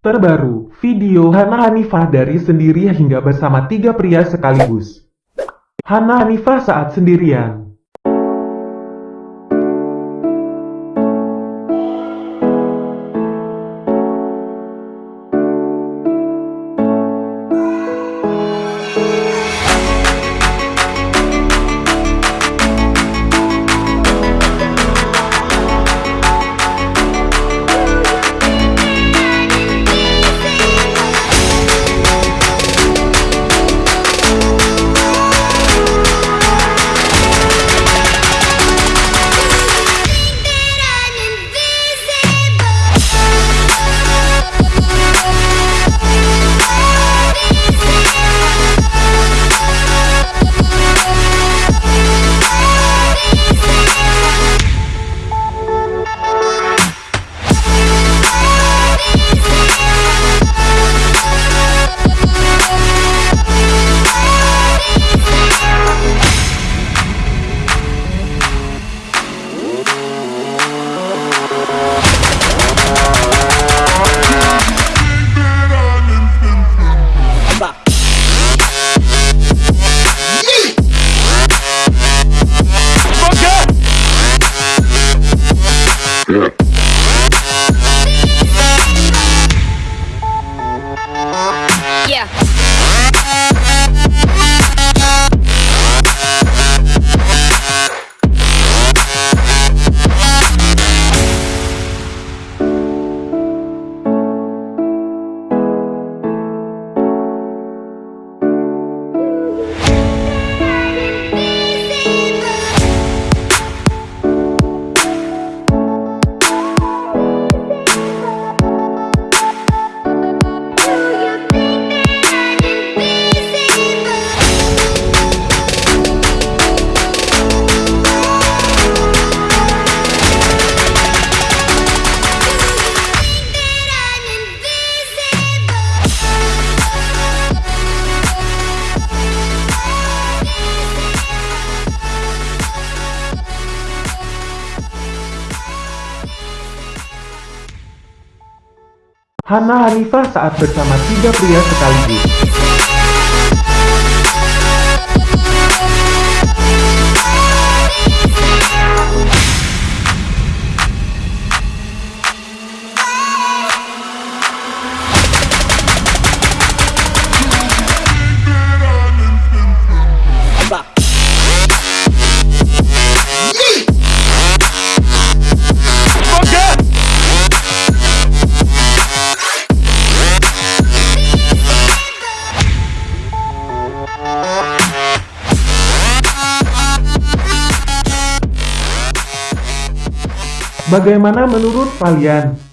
Terbaru, video Hana Hanifah dari sendiri hingga bersama tiga pria sekaligus. Hana Hanifah saat sendirian. Yeah. Hana Hanifah saat bersama tiga pria sekaligus. Bagaimana menurut kalian?